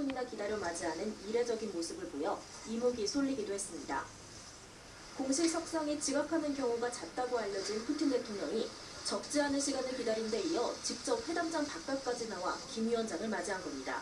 30분이나 기다려 맞이하는 이례적인 모습을 보여 이목이 쏠리기도 했습니다. 공식 석상에 지각하는 경우가 잦다고 알려진 푸틴 대통령이 적지 않은 시간을 기다린 데 이어 직접 회담장 바깥까지 나와 김 위원장을 맞이한 겁니다.